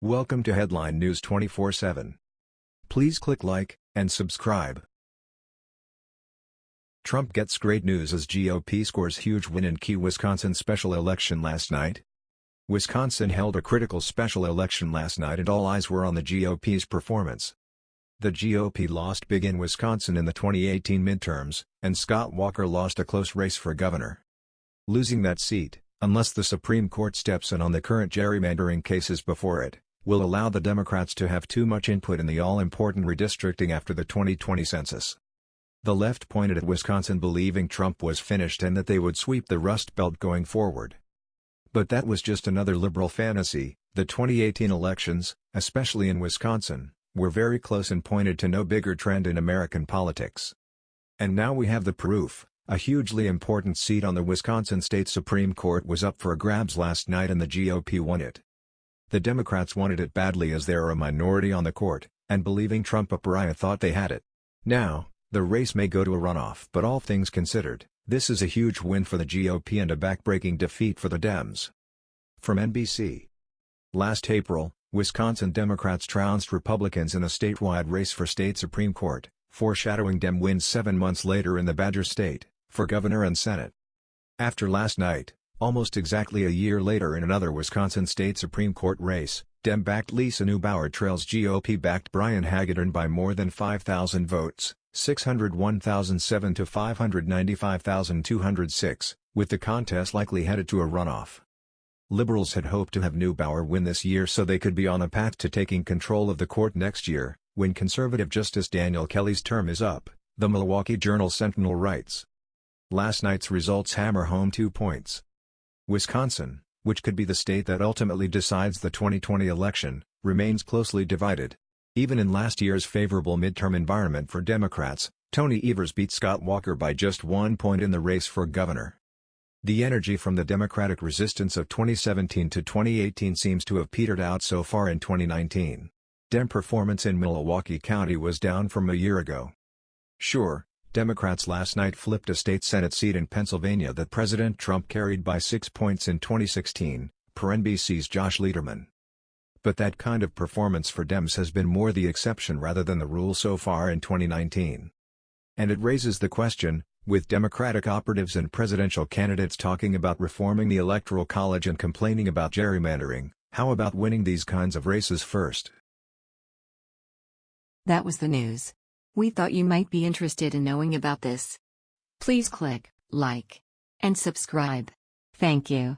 Welcome to Headline News 24/7. Please click like and subscribe. Trump gets great news as GOP scores huge win in key Wisconsin special election last night. Wisconsin held a critical special election last night and all eyes were on the GOP's performance. The GOP lost big in Wisconsin in the 2018 midterms, and Scott Walker lost a close race for governor. Losing that seat, unless the Supreme Court steps in on the current gerrymandering cases before it, will allow the Democrats to have too much input in the all-important redistricting after the 2020 census. The left pointed at Wisconsin believing Trump was finished and that they would sweep the Rust Belt going forward. But that was just another liberal fantasy, the 2018 elections, especially in Wisconsin, were very close and pointed to no bigger trend in American politics. And now we have the proof, a hugely important seat on the Wisconsin State Supreme Court was up for grabs last night and the GOP won it. The Democrats wanted it badly as they are a minority on the court, and believing Trump a pariah thought they had it. Now, the race may go to a runoff but all things considered, this is a huge win for the GOP and a backbreaking defeat for the Dems. From NBC Last April, Wisconsin Democrats trounced Republicans in a statewide race for state Supreme Court, foreshadowing Dem wins seven months later in the Badger State, for governor and Senate. After last night, Almost exactly a year later in another Wisconsin State Supreme Court race, Dem-backed Lisa Neubauer trails GOP-backed Brian Hagedorn by more than 5,000 votes, 601,007 to 595,206, with the contest likely headed to a runoff. Liberals had hoped to have Neubauer win this year so they could be on a path to taking control of the court next year, when conservative Justice Daniel Kelly's term is up, the Milwaukee Journal-Sentinel writes. Last night's results hammer home two points. Wisconsin, which could be the state that ultimately decides the 2020 election, remains closely divided. Even in last year's favorable midterm environment for Democrats, Tony Evers beat Scott Walker by just one point in the race for governor. The energy from the Democratic resistance of 2017 to 2018 seems to have petered out so far in 2019. Dem performance in Milwaukee County was down from a year ago. Sure, Democrats last night flipped a state Senate seat in Pennsylvania that President Trump carried by six points in 2016, per NBC's Josh Lederman. But that kind of performance for Dems has been more the exception rather than the rule so far in 2019. And it raises the question, with Democratic operatives and presidential candidates talking about reforming the Electoral College and complaining about gerrymandering, how about winning these kinds of races first? That was the news. We thought you might be interested in knowing about this. Please click like and subscribe. Thank you.